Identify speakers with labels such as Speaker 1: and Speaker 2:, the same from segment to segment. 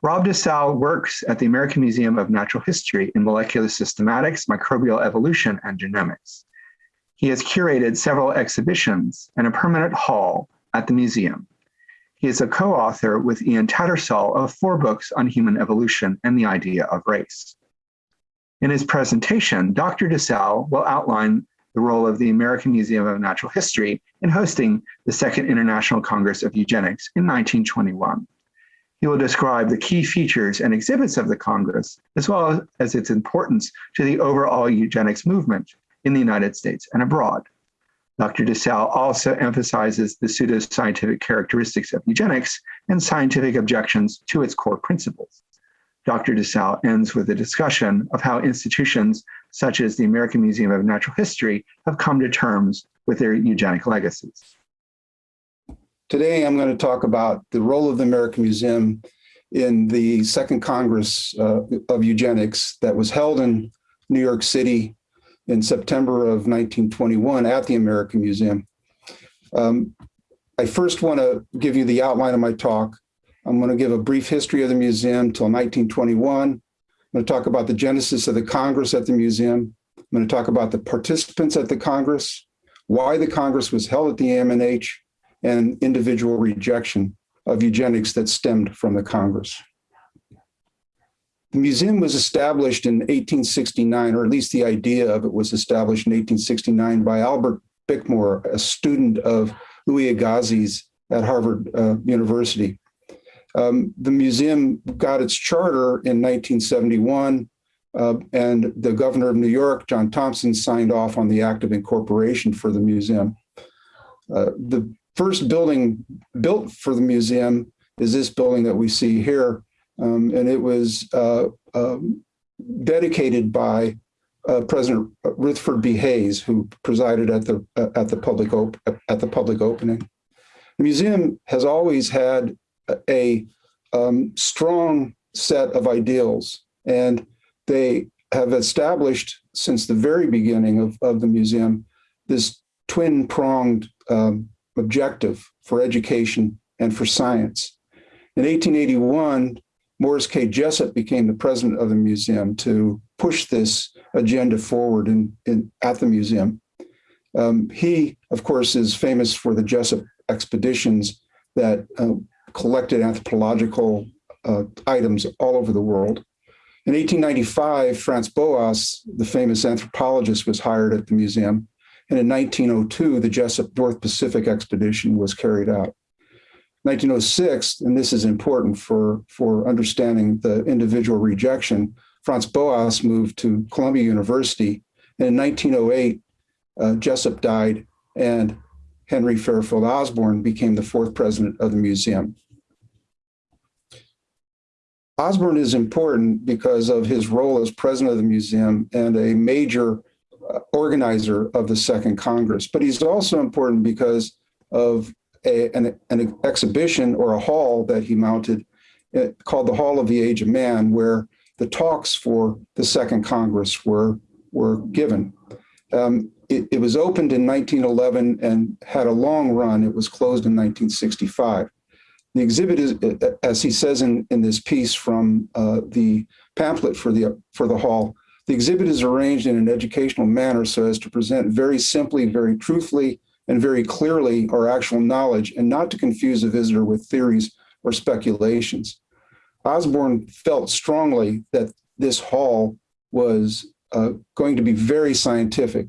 Speaker 1: Rob DeSalle works at the American Museum of Natural History in molecular systematics, microbial evolution, and genomics. He has curated several exhibitions and a permanent hall at the museum. He is a co-author with Ian Tattersall of four books on human evolution and the idea of race. In his presentation, Dr. DeSalle will outline the role of the American Museum of Natural History in hosting the Second International Congress of Eugenics in 1921. He will describe the key features and exhibits of the Congress, as well as its importance to the overall eugenics movement in the United States and abroad. Dr. DeSalle also emphasizes the pseudoscientific characteristics of eugenics and scientific objections to its core principles. Dr. DeSalle ends with a discussion of how institutions such as the American Museum of Natural History have come to terms with their eugenic legacies.
Speaker 2: Today, I'm going to talk about the role of the American Museum in the Second Congress uh, of Eugenics that was held in New York City in September of 1921 at the American Museum. Um, I first want to give you the outline of my talk. I'm going to give a brief history of the museum till 1921. I'm going to talk about the genesis of the Congress at the museum. I'm going to talk about the participants at the Congress, why the Congress was held at the AMNH, and individual rejection of eugenics that stemmed from the Congress. The museum was established in 1869, or at least the idea of it was established in 1869 by Albert Bickmore, a student of Louis Agassiz at Harvard uh, University. Um, the museum got its charter in 1971, uh, and the governor of New York, John Thompson, signed off on the act of incorporation for the museum. Uh, the first building built for the museum is this building that we see here. Um, and it was uh, um, dedicated by uh, President Rutherford B. Hayes, who presided at the uh, at the public at the public opening. The museum has always had a um, strong set of ideals, and they have established since the very beginning of, of the museum this twin-pronged um, objective for education and for science. In 1881, Morris K. Jessup became the president of the museum to push this agenda forward in, in at the museum. Um, he, of course, is famous for the Jessup expeditions that uh, collected anthropological uh, items all over the world. In 1895, Franz Boas, the famous anthropologist, was hired at the museum and in 1902, the Jessup North Pacific expedition was carried out. 1906, and this is important for, for understanding the individual rejection, Franz Boas moved to Columbia University. And in 1908, uh, Jessup died and Henry Fairfield Osborn became the fourth president of the museum. Osborn is important because of his role as president of the museum and a major organizer of the Second Congress, but he's also important because of a, an, an, exhibition or a hall that he mounted uh, called the Hall of the Age of Man, where the talks for the Second Congress were, were given. Um, it, it, was opened in 1911 and had a long run. It was closed in 1965. The exhibit is, uh, as he says in, in this piece from uh, the pamphlet for the, for the hall, the exhibit is arranged in an educational manner so as to present very simply, very truthfully, and very clearly our actual knowledge and not to confuse a visitor with theories or speculations. Osborn felt strongly that this hall was uh, going to be very scientific,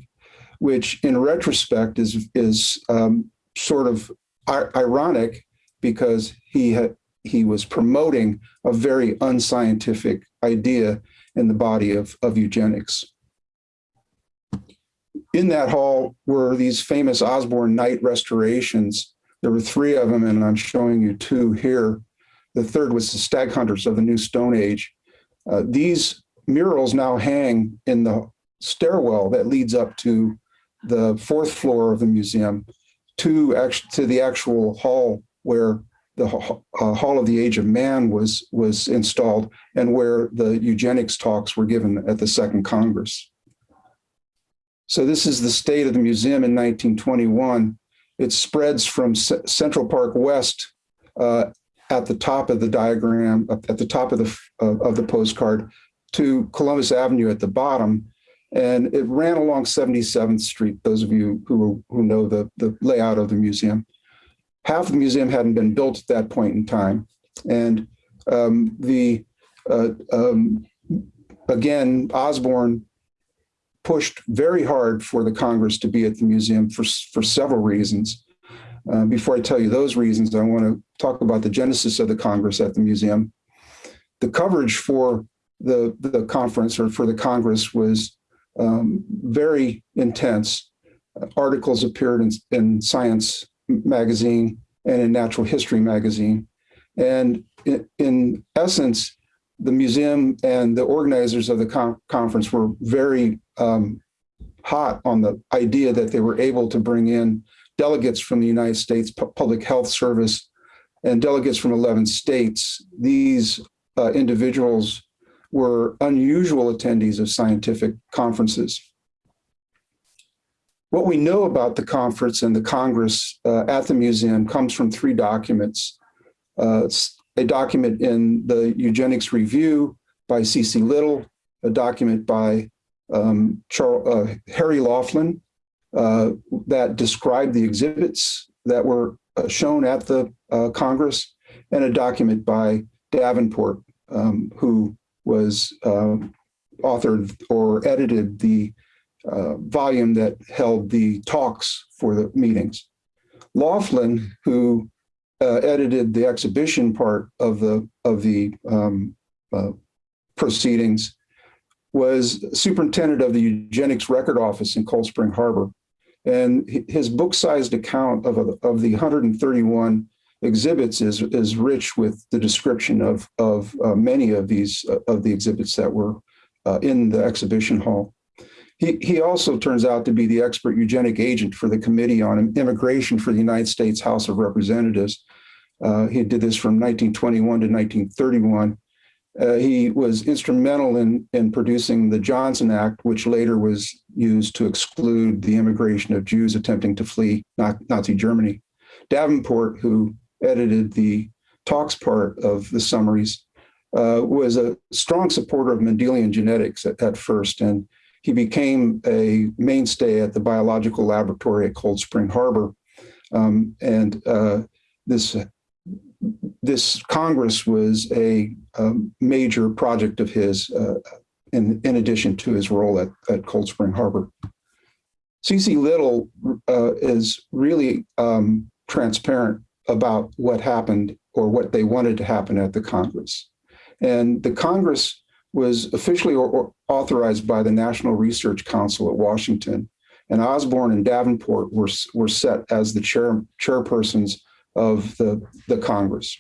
Speaker 2: which in retrospect is, is um, sort of ironic because he had, he was promoting a very unscientific idea in the body of, of eugenics. In that hall were these famous Osborn Knight restorations. There were three of them, and I'm showing you two here. The third was the Stag Hunters of the New Stone Age. Uh, these murals now hang in the stairwell that leads up to the fourth floor of the museum to, to the actual hall where the uh, Hall of the Age of Man was, was installed and where the eugenics talks were given at the Second Congress. So this is the state of the museum in 1921. It spreads from C Central Park West uh, at the top of the diagram, at the top of the of, of the postcard, to Columbus Avenue at the bottom, and it ran along 77th Street. Those of you who who know the the layout of the museum, half the museum hadn't been built at that point in time, and um, the uh, um, again Osborn pushed very hard for the Congress to be at the museum for for several reasons. Uh, before I tell you those reasons, I want to talk about the genesis of the Congress at the museum. The coverage for the, the conference or for the Congress was um, very intense. Articles appeared in, in Science magazine and in Natural History magazine. And in, in essence, the museum and the organizers of the con conference were very um, hot on the idea that they were able to bring in delegates from the United States Public Health Service and delegates from 11 states. These uh, individuals were unusual attendees of scientific conferences. What we know about the conference and the Congress uh, at the museum comes from three documents. Uh, a document in the Eugenics Review by C.C. Little, a document by um, Charles, uh, Harry Laughlin uh, that described the exhibits that were uh, shown at the uh, Congress, and a document by Davenport, um, who was authored or edited the uh, volume that held the talks for the meetings. Laughlin, who uh, edited the exhibition part of the of the um, uh, proceedings, was superintendent of the eugenics record office in Cold Spring Harbor. And his book-sized account of, of the 131 exhibits is, is rich with the description of, of uh, many of these uh, of the exhibits that were uh, in the exhibition hall. He, he also turns out to be the expert eugenic agent for the Committee on Immigration for the United States House of Representatives. Uh, he did this from 1921 to 1931. Uh, he was instrumental in, in producing the Johnson Act, which later was used to exclude the immigration of Jews attempting to flee Nazi Germany. Davenport, who edited the talks part of the summaries, uh, was a strong supporter of Mendelian genetics at, at, first, and he became a mainstay at the biological laboratory at Cold Spring Harbor. Um, and uh, this this Congress was a, a, um, major project of his uh, in, in addition to his role at, at Cold Spring Harbor. C.C. Little uh, is really um, transparent about what happened or what they wanted to happen at the Congress. And the Congress was officially authorized by the National Research Council at Washington. And Osborn and Davenport were, were set as the chair, chairpersons of the, the Congress.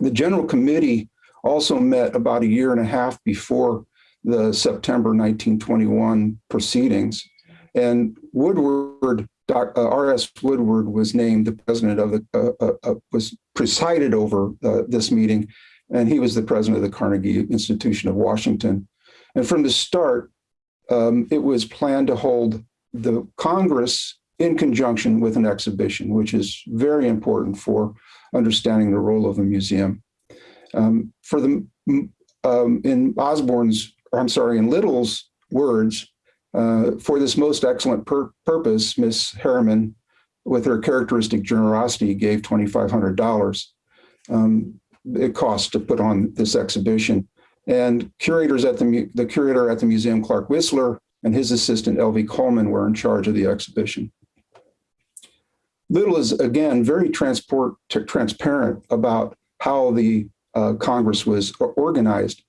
Speaker 2: The General Committee also met about a year and a half before the September 1921 proceedings. And Woodward, uh, R.S. Woodward was named the president of the, uh, uh, uh was presided over uh, this meeting, and he was the president of the Carnegie Institution of Washington. And from the start, um, it was planned to hold the Congress in conjunction with an exhibition, which is very important for understanding the role of a museum. Um, for the um, in Osborn's, I'm sorry, in Little's words, uh, for this most excellent pur purpose, Miss Harriman, with her characteristic generosity, gave $2,500. Um, it cost to put on this exhibition. And curators at the, the curator at the museum, Clark Wissler, and his assistant, L.V. Coleman, were in charge of the exhibition. Little is, again, very transport, transparent about how the uh, Congress was organized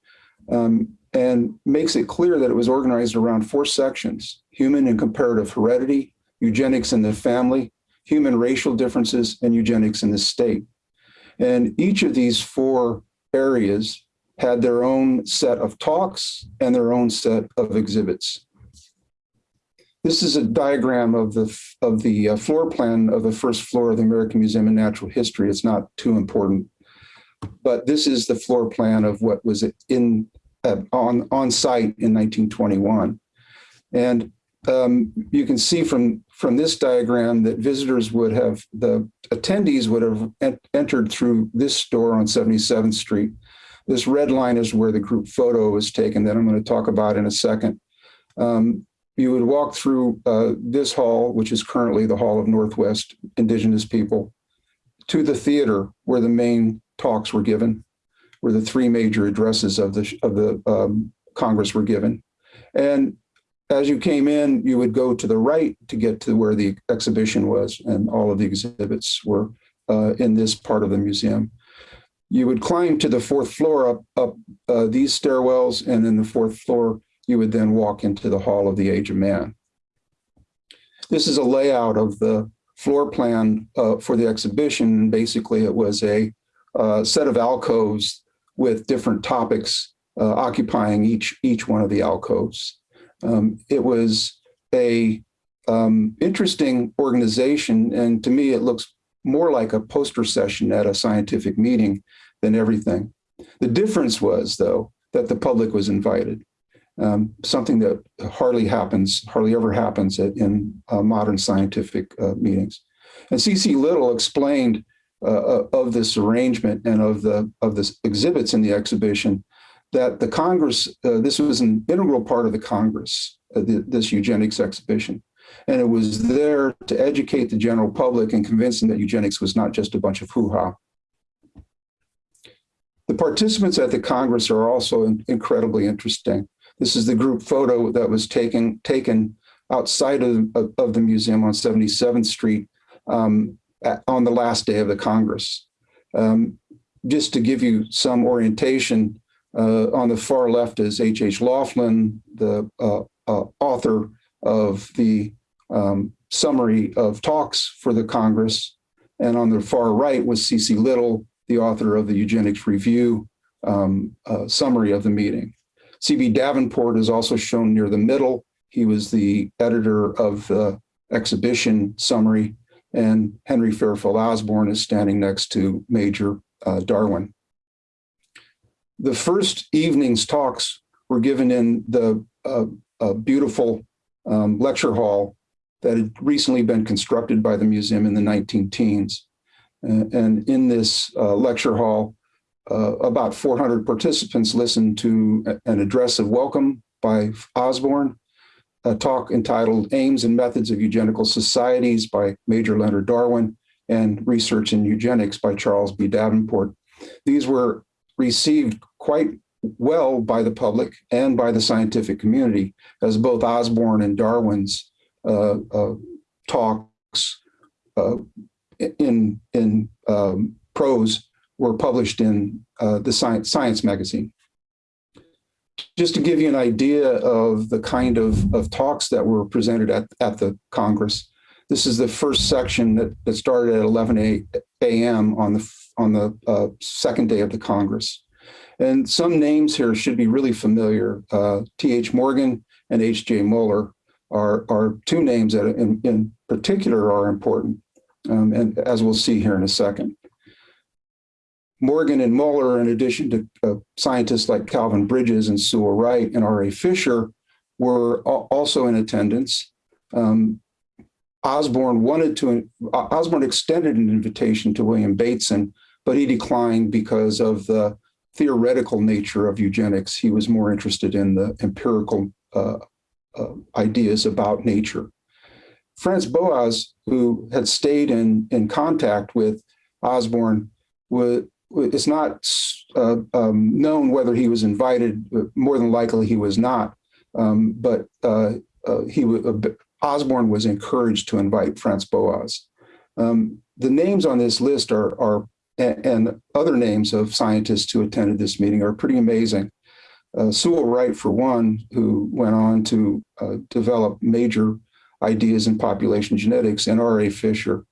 Speaker 2: um, and makes it clear that it was organized around four sections, human and comparative heredity, eugenics in the family, human racial differences, and eugenics in the state. And each of these four areas had their own set of talks and their own set of exhibits. This is a diagram of the of the uh, floor plan of the first floor of the American Museum of Natural History. It's not too important, but this is the floor plan of what was in uh, on on site in 1921, and um, you can see from from this diagram that visitors would have, the attendees would have en- entered through this door on 77th Street. This red line is where the group photo was taken that I'm going to talk about in a second. Um, you would walk through uh, this hall, which is currently the Hall of Northwest Indigenous People, to the theater where the main talks were given, where the three major addresses of the of the um, Congress were given. And as you came in, you would go to the right to get to where the exhibition was, and all of the exhibits were uh, in this part of the museum. You would climb to the fourth floor up up uh, these stairwells, and in the fourth floor, you would then walk into the Hall of the Age of Man. This is a layout of the floor plan uh, for the exhibition. Basically, it was a uh, set of alcoves with different topics uh, occupying each each one of the alcoves. Um, it was a um, interesting organization, and to me, it looks more like a poster session at a scientific meeting than everything. The difference was, though, that the public was invited. Um, something that hardly happens, hardly ever happens at, in uh, modern scientific uh, meetings. And C.C. Little explained uh, of this arrangement and of the of the exhibits in the exhibition that the Congress, uh, this was an integral part of the Congress, uh, the, this eugenics exhibition. And it was there to educate the general public and convince them that eugenics was not just a bunch of hoo-ha. The participants at the Congress are also in, incredibly interesting. This is the group photo that was taken, taken outside of, of, of the museum on 77th Street um, at, on the last day of the Congress. Um, just to give you some orientation, on the far left is H.H. H. Laughlin, the uh, uh, author of the um, summary of talks for the Congress. And on the far right was C.C. Little, the author of the Eugenics Review um, uh, summary of the meeting. C.B. Davenport is also shown near the middle. He was the editor of the exhibition summary, and Henry Fairfield Osborn is standing next to Major uh, Darwin. The first evening's talks were given in the uh, uh, beautiful um, lecture hall that had recently been constructed by the museum in the 19 teens. And, and in this uh, lecture hall, uh, about 400 participants listened to an address of welcome by Osborn, a talk entitled Aims and Methods of Eugenical Societies by Major Leonard Darwin, and Research in Eugenics by Charles B. Davenport. These were received quite well by the public and by the scientific community, as both Osborn and Darwin's uh, uh, talks uh, in in um, prose were published in uh, the Science, Science magazine. Just to give you an idea of the kind of, of talks that were presented at, at the Congress, this is the first section that, that started at 11 a.m. on the on the uh, second day of the Congress. And some names here should be really familiar. Uh, T.H. Morgan and H.J. Muller are, are two names that in, in particular are important, um, and as we'll see here in a second. Morgan and Muller, in addition to uh, scientists like Calvin Bridges and Sewall Wright and R.A. Fisher, were also in attendance. Um, Osborn wanted to, Osborn extended an invitation to William Bateson, but he declined because of the theoretical nature of eugenics. He was more interested in the empirical uh, uh, ideas about nature. Franz Boas, who had stayed in, in contact with Osborn, was, it's not uh, um, known whether he was invited. More than likely, he was not. Um, but uh, uh, he Osborn was encouraged to invite Franz Boas. Um, the names on this list are, are and, other names of scientists who attended this meeting are pretty amazing. Uh, Sewall Wright, for one, who went on to uh, develop major ideas in population genetics, and R.A. Fisher.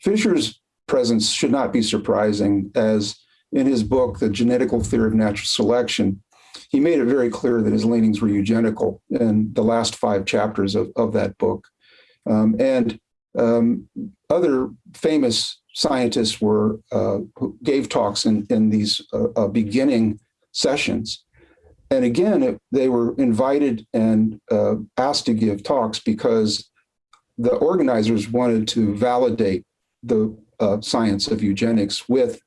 Speaker 2: Fisher's presence should not be surprising, as in his book, The Genetical Theory of Natural Selection, he made it very clear that his leanings were eugenical in the last five chapters of, of that book. Um, and um, other famous scientists were uh, gave talks in, in these uh, uh, beginning sessions. And again, it, they were invited and uh, asked to give talks because the organizers wanted to validate the uh, science of eugenics with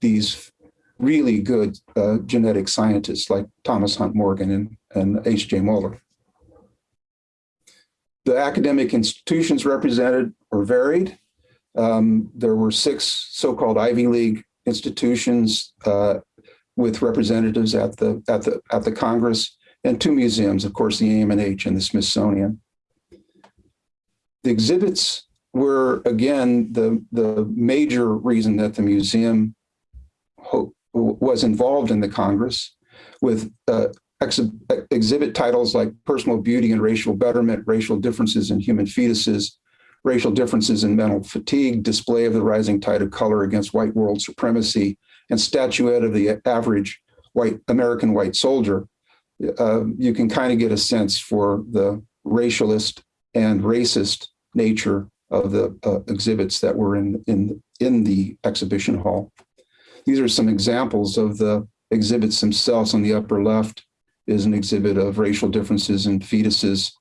Speaker 2: these really good uh, genetic scientists like Thomas Hunt Morgan and, and H.J. Muller. The academic institutions represented were varied. Um, there were six so-called Ivy League institutions uh, with representatives at the at the at the Congress and two museums, of course, the AMNH and the Smithsonian. The exhibits were again the the major reason that the museum was involved in the Congress with uh, ex exhibit titles like personal beauty and racial betterment, racial differences in human fetuses, racial differences in mental fatigue, display of the rising tide of color against white world supremacy, and statuette of the average white American white soldier. Uh, you can kind of get a sense for the racialist and racist nature of the uh, exhibits that were in, in, in the exhibition hall. These are some examples of the exhibits themselves. On the upper left is an exhibit of racial differences in fetuses.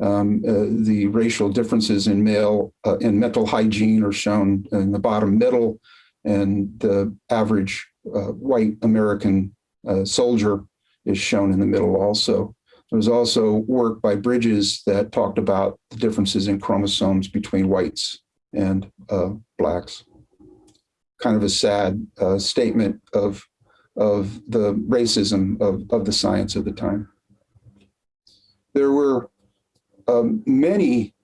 Speaker 2: Um, uh, the racial differences in male uh, in mental hygiene are shown in the bottom middle, and the average uh, white American uh, soldier is shown in the middle also. There was also work by Bridges that talked about the differences in chromosomes between whites and uh, blacks kind of a sad uh, statement of, of the racism of, of the science of the time. There were um, many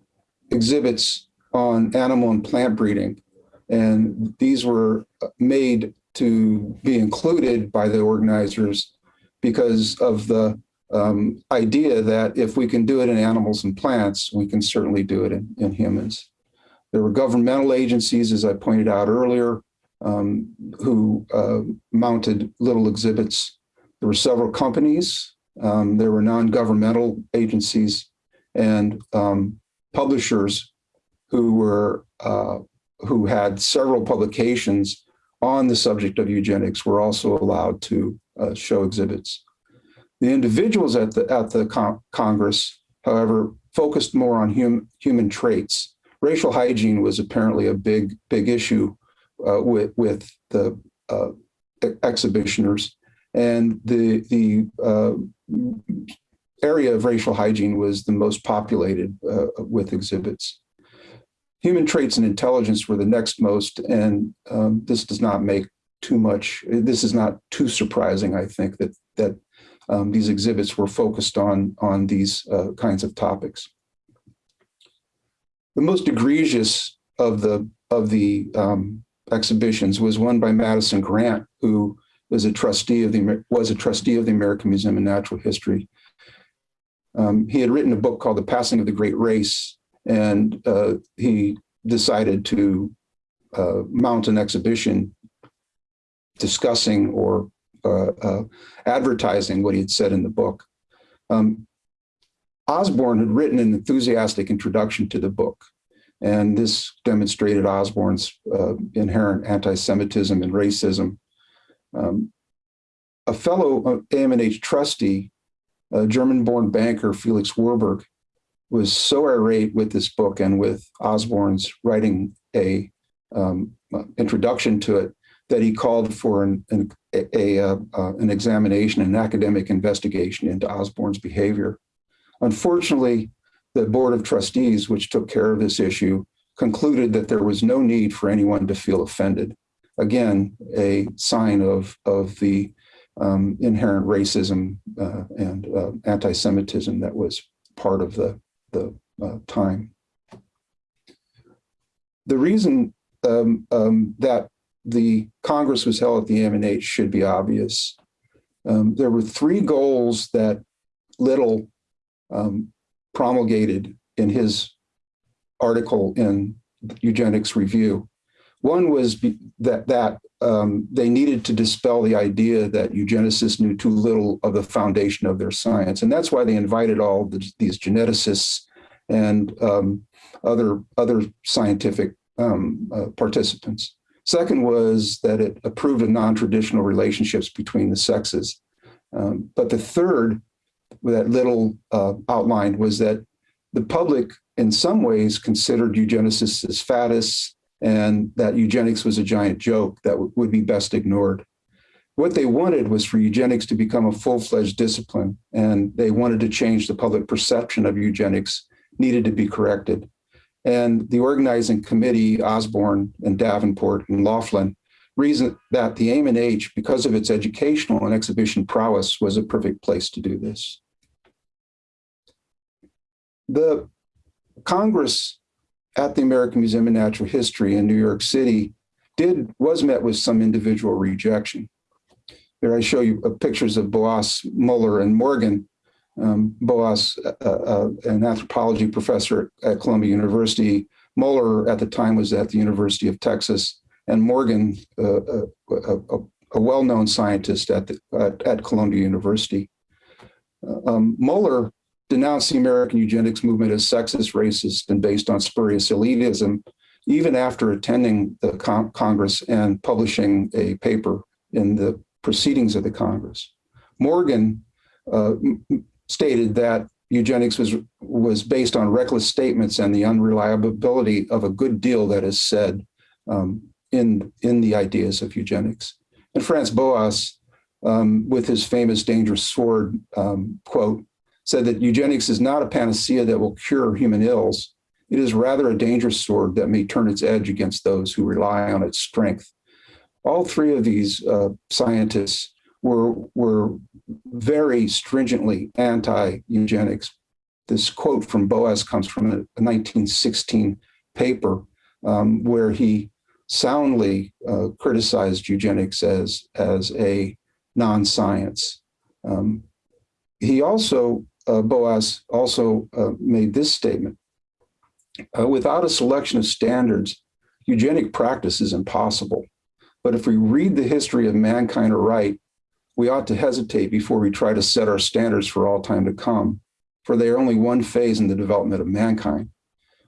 Speaker 2: exhibits on animal and plant breeding, and these were made to be included by the organizers because of the um, idea that if we can do it in animals and plants, we can certainly do it in, in humans. There were governmental agencies, as I pointed out earlier, um, who uh, mounted little exhibits. There were several companies, um, there were non-governmental agencies and um, publishers who were uh, who had several publications on the subject of eugenics were also allowed to uh, show exhibits. The individuals at the at the con Congress, however, focused more on hum human traits. Racial hygiene was apparently a big big issue uh, with with the uh, exhibitioners, and the the uh, area of racial hygiene was the most populated uh, with exhibits. Human traits and intelligence were the next most, and um, this does not make too much. This is not too surprising. I think that that um, these exhibits were focused on on these uh, kinds of topics. The most egregious of the of the um, exhibitions was one by Madison Grant, who was a trustee of the was a trustee of the American Museum of Natural History. Um, he had written a book called The Passing of the Great Race, and uh, he decided to uh, mount an exhibition discussing or uh, uh advertising what he had said in the book. Um, Osborn had written an enthusiastic introduction to the book, and this demonstrated Osborn's uh, inherent anti-Semitism and racism. Um, a fellow uh, AMNH trustee, a German-born banker, Felix Warburg, was so irate with this book and with Osborn's writing a um, uh, introduction to it that he called for an, an, a, a, uh, uh, an examination, an academic investigation into Osborn's behavior. Unfortunately, the Board of Trustees, which took care of this issue, concluded that there was no need for anyone to feel offended. Again, a sign of, of the um, inherent racism uh, and uh, anti-Semitism that was part of the, the uh, time. The reason um, um, that the Congress was held at the AMNH should be obvious. Um, there were three goals that Little um, promulgated in his article in Eugenics Review. One was that, that um, they needed to dispel the idea that eugenicists knew too little of the foundation of their science. And that's why they invited all the, these geneticists and um, other, other scientific um, uh, participants. Second was that it approved of non-traditional relationships between the sexes. Um, but the third that Little uh, outlined was that the public in some ways considered eugenicists as faddists and that eugenics was a giant joke that would be best ignored. What they wanted was for eugenics to become a full-fledged discipline, and they wanted to change the public perception of eugenics needed to be corrected. And the organizing committee, Osborn and Davenport and Laughlin, reasoned that the AMNH, because of its educational and exhibition prowess, was a perfect place to do this. The Congress at the American Museum of Natural History in New York City did was met with some individual rejection. Here I show you uh, pictures of Boas, Muller, and Morgan. Um, Boas, uh, uh, an anthropology professor at Columbia University. Muller at the time was at the University of Texas, and Morgan, uh, a, a, a well-known scientist at, the, at, at Columbia University. Uh, Um, Muller denounced the American eugenics movement as sexist, racist, and based on spurious elitism, even after attending the con- Congress and publishing a paper in the proceedings of the Congress. Morgan uh, stated that eugenics was, was based on reckless statements and the unreliability of a good deal that is said um, in, in the ideas of eugenics. And Franz Boas, um, with his famous dangerous sword um, quote, said that eugenics is not a panacea that will cure human ills. It is rather a dangerous sword that may turn its edge against those who rely on its strength. All three of these uh, scientists were, were very stringently anti-eugenics. This quote from Boas comes from a 1916 paper um, where he soundly uh, criticized eugenics as, as a non-science. Um, he also uh, Boas also uh, made this statement. Uh, without a selection of standards, eugenic practice is impossible. But if we read the history of mankind aright, we ought to hesitate before we try to set our standards for all time to come, for they are only one phase in the development of mankind.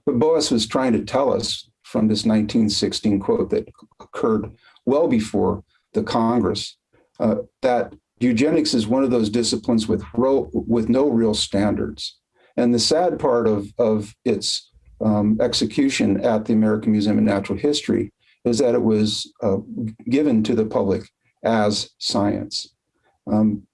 Speaker 2: But Boas was trying to tell us from this 1916 quote that occurred well before the Congress uh, that eugenics is one of those disciplines with with no real standards. And the sad part of of its um, execution at the American Museum of Natural History is that it was uh, given to the public as science. Um,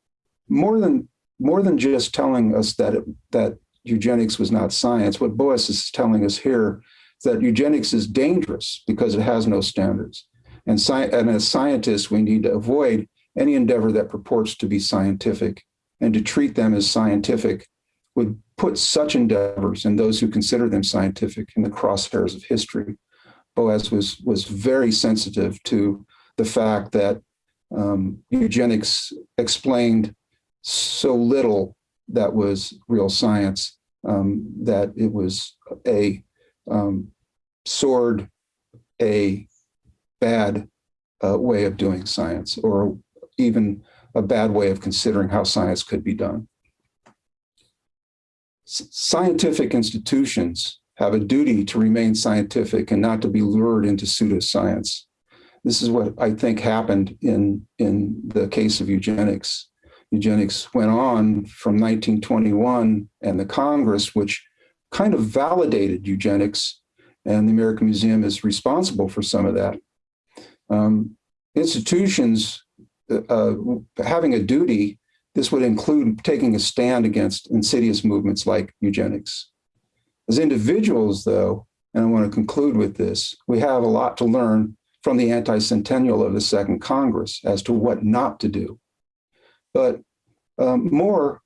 Speaker 2: more than more than just telling us that it, that eugenics was not science, what Boas is telling us here that eugenics is dangerous because it has no standards. And, and as scientists, we need to avoid any endeavor that purports to be scientific and to treat them as scientific would put such endeavors and those who consider them scientific in the crosshairs of history. Boas was, was very sensitive to the fact that um, eugenics explained so little that was real science, um, that it was a um, a bad uh, way of doing science, or even a bad way of considering how science could be done. S- scientific institutions have a duty to remain scientific and not to be lured into pseudoscience. This is what I think happened in, in the case of eugenics. Eugenics went on from 1921 and the Congress, which kind of validated eugenics, and the American Museum is responsible for some of that. Um, institutions uh, having a duty, this would include taking a stand against insidious movements like eugenics. As individuals, though, and I want to conclude with this, we have a lot to learn from the anti-centennial of the Second Congress as to what not to do, but um, more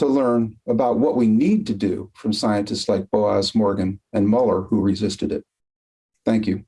Speaker 2: to learn about what we need to do from scientists like Boas Morgan, and Muller, who resisted it. Thank you.